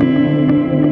Música